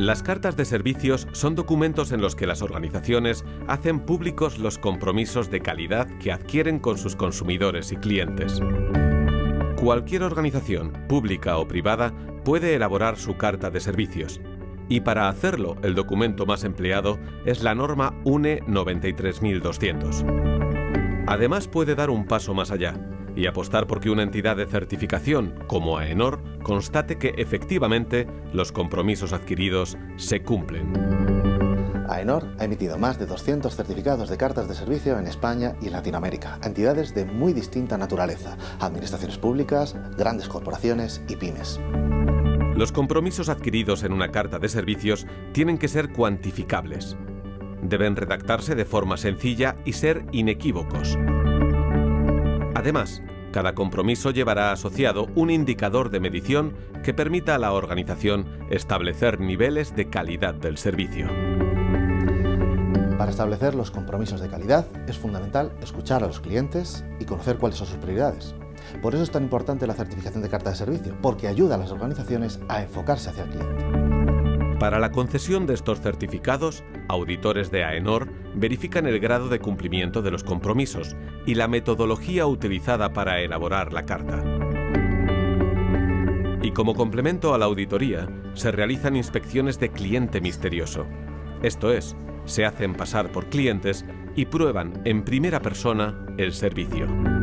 Las cartas de servicios son documentos en los que las organizaciones hacen públicos los compromisos de calidad que adquieren con sus consumidores y clientes. Cualquier organización, pública o privada, puede elaborar su carta de servicios. Y para hacerlo, el documento más empleado es la norma UNE 93200. Además puede dar un paso más allá y apostar por que una entidad de certificación, como AENOR, constate que efectivamente los compromisos adquiridos se cumplen. AENOR ha emitido más de 200 certificados de cartas de servicio en España y en Latinoamérica, a entidades de muy distinta naturaleza, administraciones públicas, grandes corporaciones y pymes. Los compromisos adquiridos en una carta de servicios tienen que ser cuantificables. Deben redactarse de forma sencilla y ser inequívocos. Además, cada compromiso llevará asociado un indicador de medición que permita a la organización establecer niveles de calidad del servicio. Para establecer los compromisos de calidad es fundamental escuchar a los clientes y conocer cuáles son sus prioridades. Por eso es tan importante la certificación de carta de servicio, porque ayuda a las organizaciones a enfocarse hacia el cliente. Para la concesión de estos certificados, auditores de AENOR verifican el grado de cumplimiento de los compromisos y la metodología utilizada para elaborar la carta. Y como complemento a la auditoría, se realizan inspecciones de cliente misterioso. Esto es, se hacen pasar por clientes y prueban en primera persona el servicio.